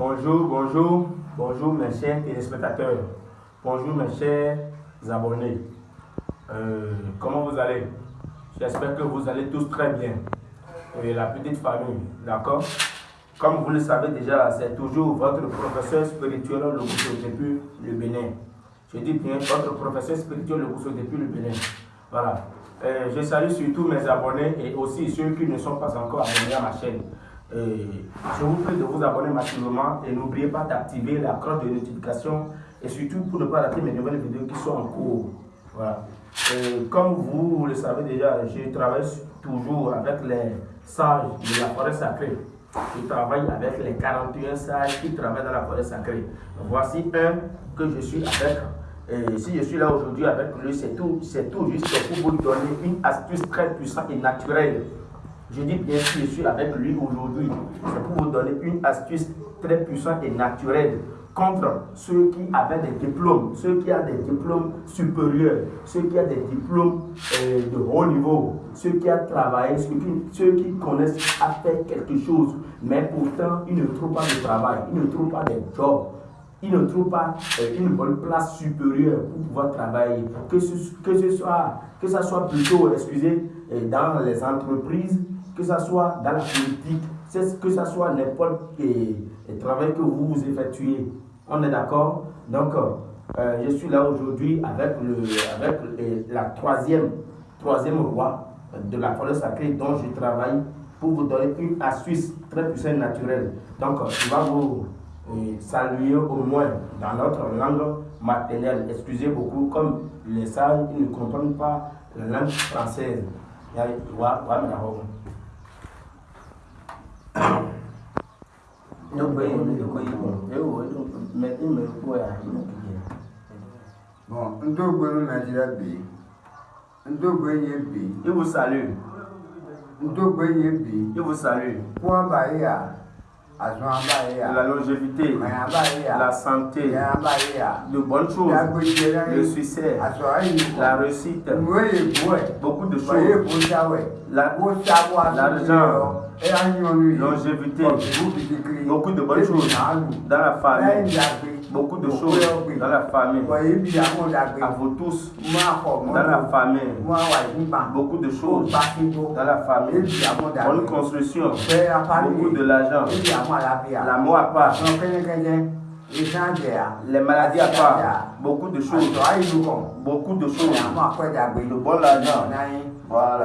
Bonjour, bonjour, bonjour mes chers téléspectateurs. Bonjour mes chers abonnés. Euh, comment vous allez? J'espère que vous allez tous très bien. Et la petite famille, d'accord? Comme vous le savez déjà, c'est toujours votre professeur spirituel le depuis le Bénin. Je dis bien votre professeur spirituel le depuis le Bénin. Voilà. Euh, je salue surtout mes abonnés et aussi ceux qui ne sont pas encore abonnés à ma chaîne. Euh, je vous prie de vous abonner massivement et n'oubliez pas d'activer la cloche de notification et surtout pour ne pas rater mes nouvelles vidéos qui sont en cours. Voilà. Euh, comme vous le savez déjà, je travaille toujours avec les sages de la forêt sacrée. Je travaille avec les 41 sages qui travaillent dans la forêt sacrée. Voici un que je suis avec. Et si je suis là aujourd'hui avec lui, c'est tout, tout juste pour vous donner une astuce très puissante et naturelle je dis bien sûr, je suis avec lui aujourd'hui. C'est pour vous donner une astuce très puissante et naturelle contre ceux qui avaient des diplômes, ceux qui ont des diplômes supérieurs, ceux qui ont des diplômes euh, de haut niveau, ceux qui ont travaillé, ceux qui, connaissent à faire quelque chose, mais pourtant ils ne trouvent pas de travail, ils ne trouvent pas de job, ils ne trouvent pas euh, une bonne place supérieure pour pouvoir travailler, que ce, que ce soit, que ça soit plutôt, excusez, euh, dans les entreprises, que ce soit dans la politique, que ce soit n'importe quel travail que vous effectuez. On est d'accord? Donc, euh, je suis là aujourd'hui avec, le, avec la troisième, troisième roi de la forêt sacrée dont je travaille pour vous donner une astuce très puissante naturelle. Donc, je vais vous euh, saluer au moins dans notre langue maternelle. Excusez beaucoup, comme les sages ne comprennent pas la langue française. Bon. Il vous salue. Il vous salue. La longévité, la santé, de bonnes choses, le succès, la réussite, beaucoup de choses, l'argent, longévité, beaucoup de bonnes choses. dans la famille, beaucoup de choses dans la famille, à vous tous, dans la famille, beaucoup de choses dans la famille, bonne construction, beaucoup de l'argent, l'amour à part, les maladies à part, beaucoup de choses, beaucoup de choses, de bon argent. Voilà.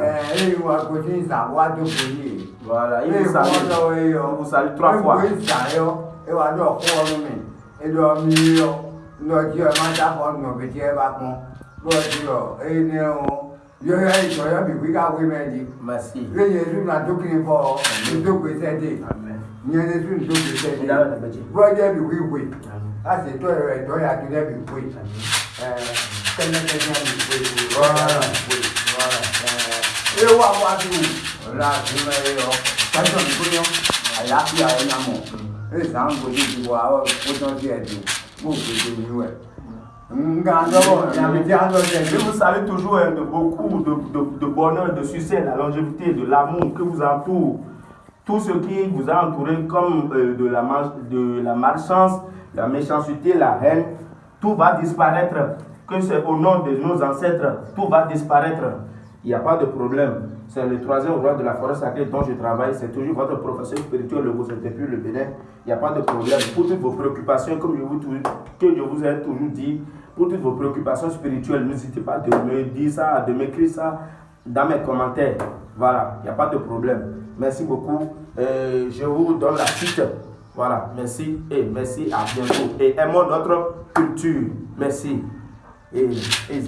Voilà, il vous salue, il vous salue trois fois. ịdọ mmiri ndị ọjọọ ma dapọ nnọbidi ebe akpọ ndị ọjọọ eyi n'ewu yọyọ ìṣọ yọ bí wíkà wímẹ di. Lẹ́yìn ètò ìdókòwò fọ ìdókòwò sẹdẹ ìyẹn ètò ìdókòwò sẹdẹ búrọjẹ bí wíwé láti tọ ẹrọ ẹdọ yàtọ̀ lẹbi wíwé ẹ kẹlẹkẹlẹ bí wíwé rọrọ wíwé rọrọ ẹ ewu àwọn àti wù ọlá àti mẹ́rin yọ pẹsọ nìkúnyọ àyàfi àwọn yàmọ. Je vous salue toujours hein, de beaucoup de, de, de, bonheur, de succès, de la longévité, de l'amour que vous entoure. Tout ce qui vous a entouré comme euh, de, la, de la malchance, la méchanceté, la haine, tout va disparaître. Que c'est au nom de nos ancêtres, tout va disparaître. Il n'y a pas de problème. C'est le troisième roi de la forêt sacrée dont je travaille. C'est toujours votre professeur spirituel, le vous depuis le Bénin. Il n'y a pas de problème. Pour toutes vos préoccupations, comme je vous, que je vous ai toujours dit, pour toutes vos préoccupations spirituelles, n'hésitez pas de me dire ça, de m'écrire ça dans mes commentaires. Voilà, il n'y a pas de problème. Merci beaucoup. Euh, je vous donne la suite. Voilà, merci et merci, à bientôt. Et aimons notre culture. Merci. Et, et